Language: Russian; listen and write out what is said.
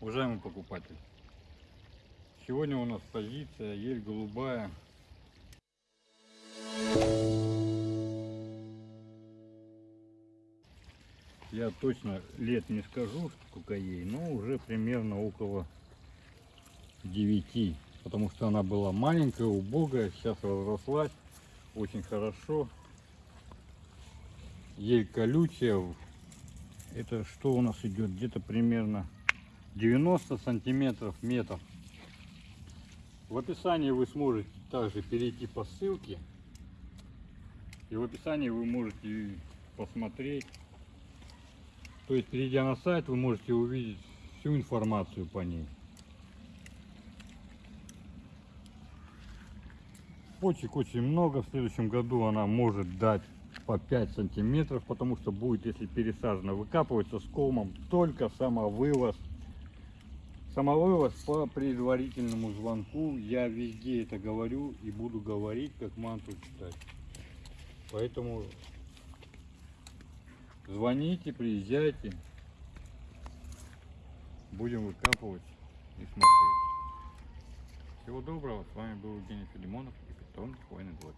Уважаемый покупатель, сегодня у нас позиция ель голубая. Я точно лет не скажу, сколько ей, но уже примерно около 9. Потому что она была маленькая, убогая, сейчас разрослась очень хорошо. Ель колючая. Это что у нас идет? Где-то примерно 90 сантиметров метр. В описании вы сможете также перейти по ссылке. И в описании вы можете посмотреть. То есть, перейдя на сайт, вы можете увидеть всю информацию по ней. Почек очень много. В следующем году она может дать по 5 сантиметров, потому что будет, если пересажена, выкапывается с колмом только самовывоз. Самовывоз по предварительному звонку. Я везде это говорю и буду говорить, как манту читать. Поэтому звоните, приезжайте. Будем выкапывать и смотреть. Всего доброго. С вами был Евгений Филимонов и питон Хвойный двор.